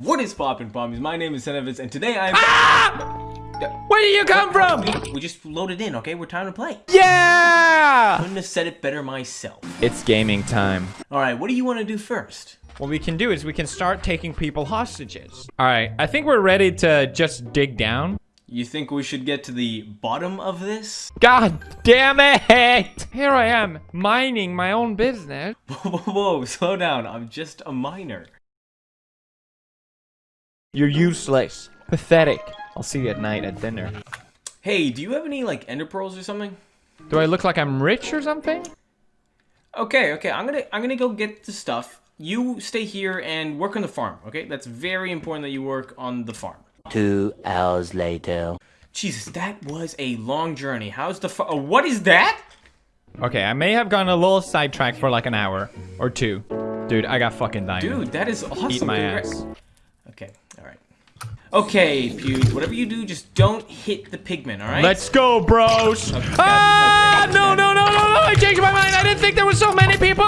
What is poppin' pommies? My name is Senevitz, and today I'm- Ah! Where did you come from? We, we just loaded in, okay? We're time to play. Yeah! Couldn't have said it better myself. It's gaming time. Alright, what do you want to do first? What we can do is we can start taking people hostages. All right, I think we're ready to just dig down. You think we should get to the bottom of this? God damn it! Here I am, mining my own business. Whoa, whoa, whoa, slow down. I'm just a miner. You're useless. Pathetic. I'll see you at night at dinner. Hey, do you have any, like, ender pearls or something? Do I look like I'm rich or something? Okay, okay, I'm gonna, I'm gonna go get the stuff. You stay here and work on the farm, okay? That's very important that you work on the farm. Two hours later. Jesus, that was a long journey. How's the fa- oh, what is that? Okay, I may have gone a little sidetracked for like an hour or two. Dude, I got fucking diamond. Dude, that is awesome. Eat my Congra- ass. Okay, alright. Okay, Pewds, whatever you do, just don't hit the pigment, alright? Let's go, bros. Okay, ah, okay, no!